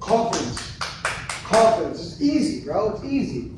Confidence. Confidence. It's easy, bro. It's easy.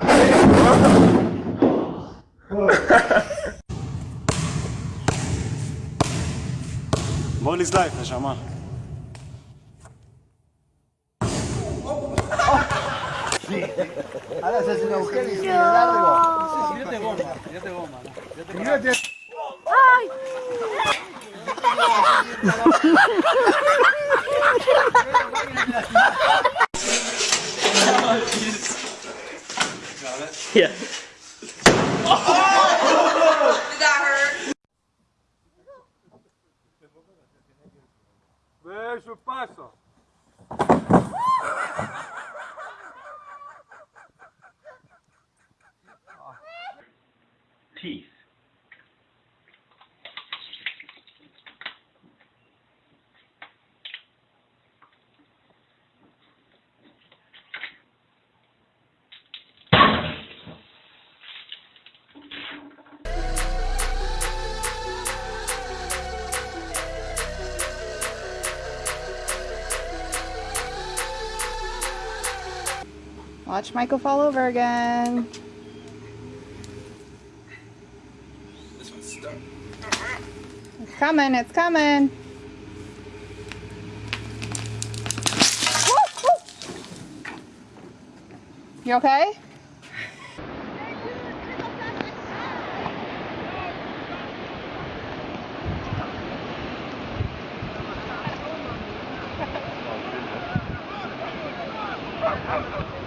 Ball is life, neshama. Ahora se hace un agujero y se le Yeah. Beijo, passa. Teeth. Watch Michael fall over again. It's coming, it's coming. Woo, woo. You okay? You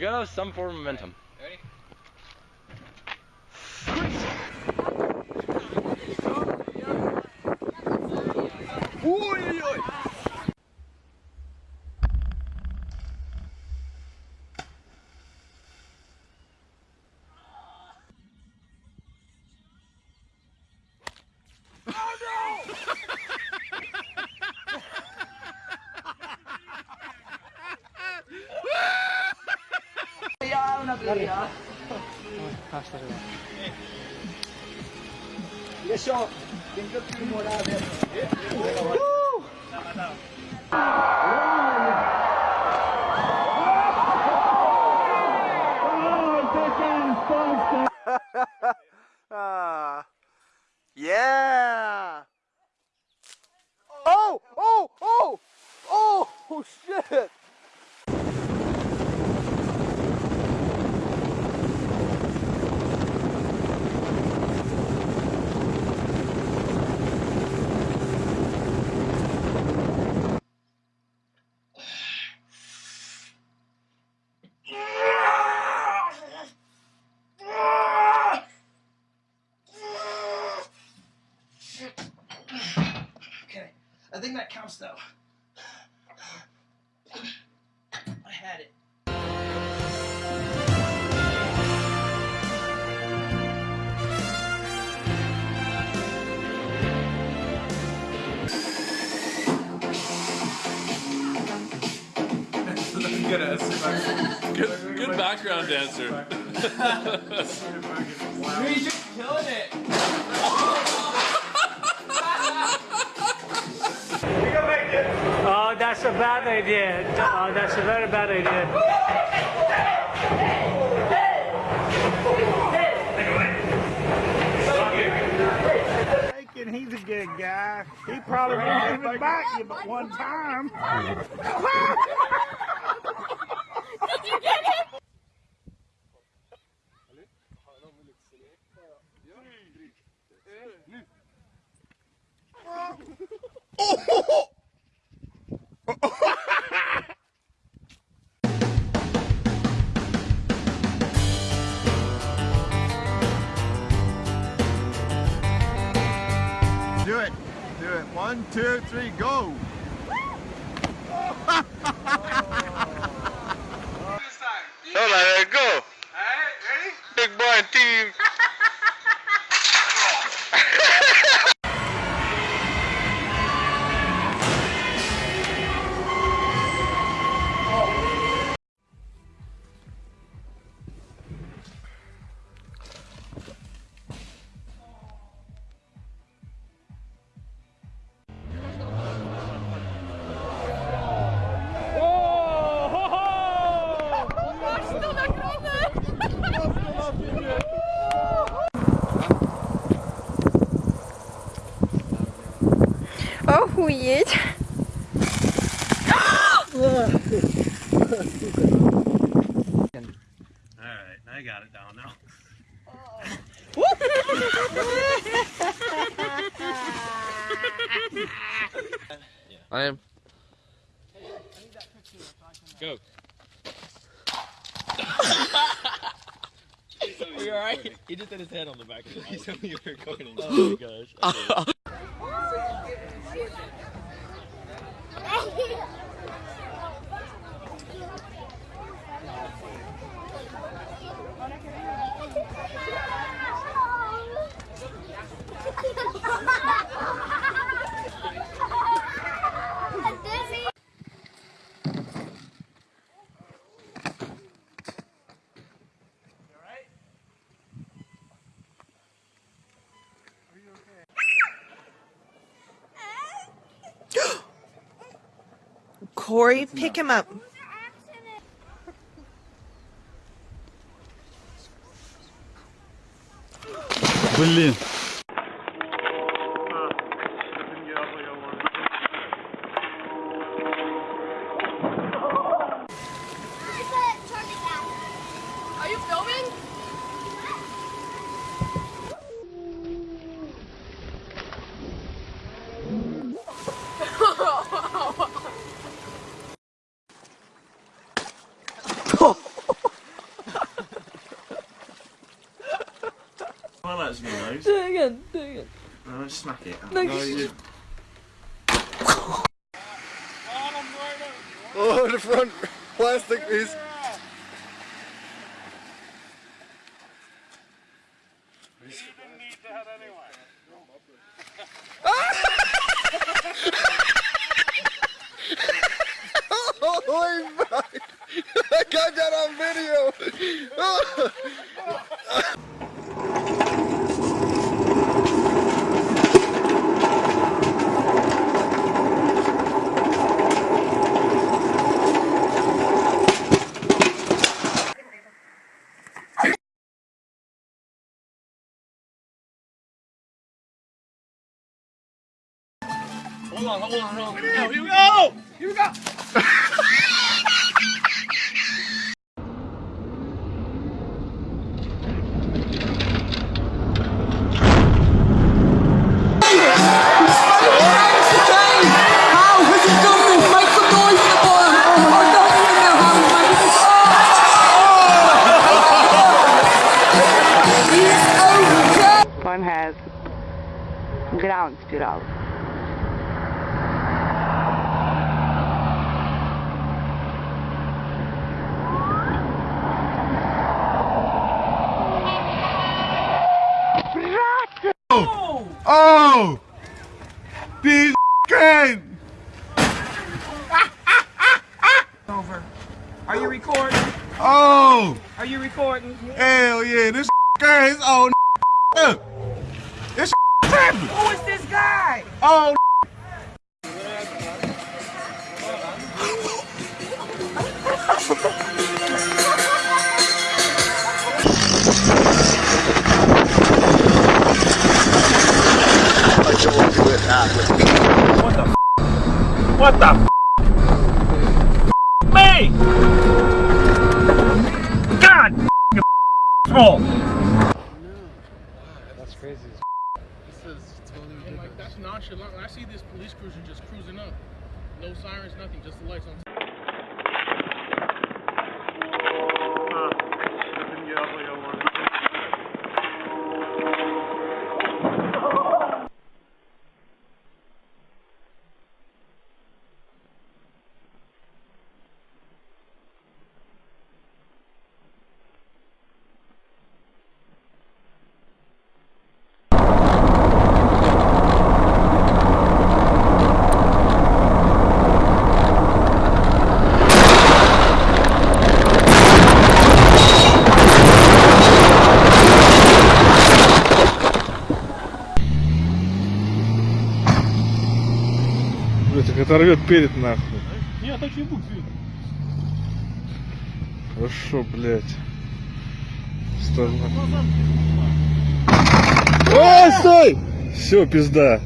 gotta have some form of momentum. よいしょ。I think that counts though. I had it. Good, good background dancer. Oh, that's a bad idea. Oh, that's a very bad idea. and he's a good guy. He probably won't even bite you but one time. Do two, three, go. Охуеть. Alright, I got it down now. I am. Go. Are you alright? He just had his head on the back of it. He told me you were going. Oh my gosh. Corey, pick him up. Блин. Well, that's me nose. Do it again, do it again. No, smack it. No, No, you- you- Oh, the front plastic is. Oh, my- I got that on video. Hold on, hold on, hold on. Here we go, here we go! Here we go! Oh, we just don't think the boys for them! I'm not gonna hold this. One has ground spiral. Oh! These can. Over. Are you recording? Oh! Are you recording? Hell yeah, this guy is on. This tripping. Who is this guy? Oh, What the me? God small. Like, that's nonchalant. When I see this police cruiser just cruising up, no sirens, nothing, just the lights on. Оторвет перед нахуй. Не, а так не. Хорошо, блядь. Вставай. Ой, стой! Все, пизда.